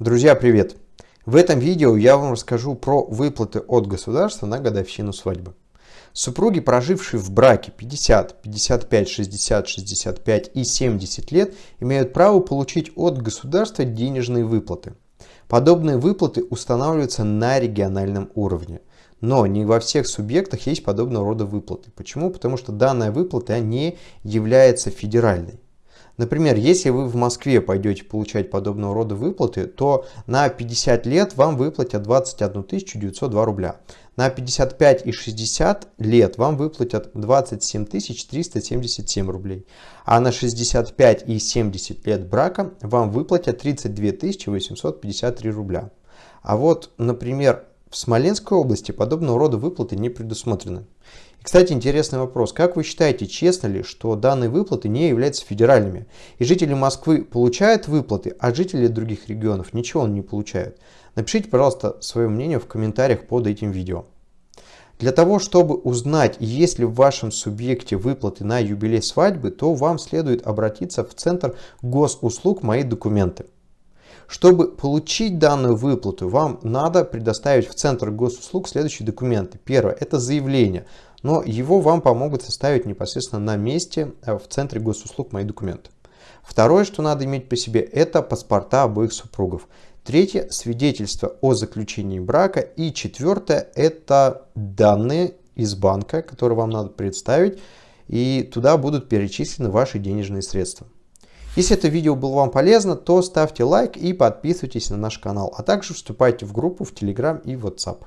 Друзья, привет! В этом видео я вам расскажу про выплаты от государства на годовщину свадьбы. Супруги, прожившие в браке 50, 55, 60, 65 и 70 лет, имеют право получить от государства денежные выплаты. Подобные выплаты устанавливаются на региональном уровне. Но не во всех субъектах есть подобного рода выплаты. Почему? Потому что данная выплата не является федеральной. Например, если вы в Москве пойдете получать подобного рода выплаты, то на 50 лет вам выплатят 21 902 рубля. На 55 и 60 лет вам выплатят 27 377 рублей. А на 65 и 70 лет брака вам выплатят 32 853 рубля. А вот, например, в Смоленской области подобного рода выплаты не предусмотрены. Кстати, интересный вопрос. Как вы считаете, честно ли, что данные выплаты не являются федеральными? И жители Москвы получают выплаты, а жители других регионов ничего не получают? Напишите, пожалуйста, свое мнение в комментариях под этим видео. Для того, чтобы узнать, есть ли в вашем субъекте выплаты на юбилей свадьбы, то вам следует обратиться в Центр госуслуг «Мои документы». Чтобы получить данную выплату, вам надо предоставить в Центр госуслуг следующие документы. Первое – это заявление, но его вам помогут составить непосредственно на месте э, в Центре госуслуг «Мои документы». Второе, что надо иметь по себе, это паспорта обоих супругов. Третье – свидетельство о заключении брака. И четвертое – это данные из банка, которые вам надо представить, и туда будут перечислены ваши денежные средства. Если это видео было вам полезно, то ставьте лайк и подписывайтесь на наш канал, а также вступайте в группу в Telegram и WhatsApp.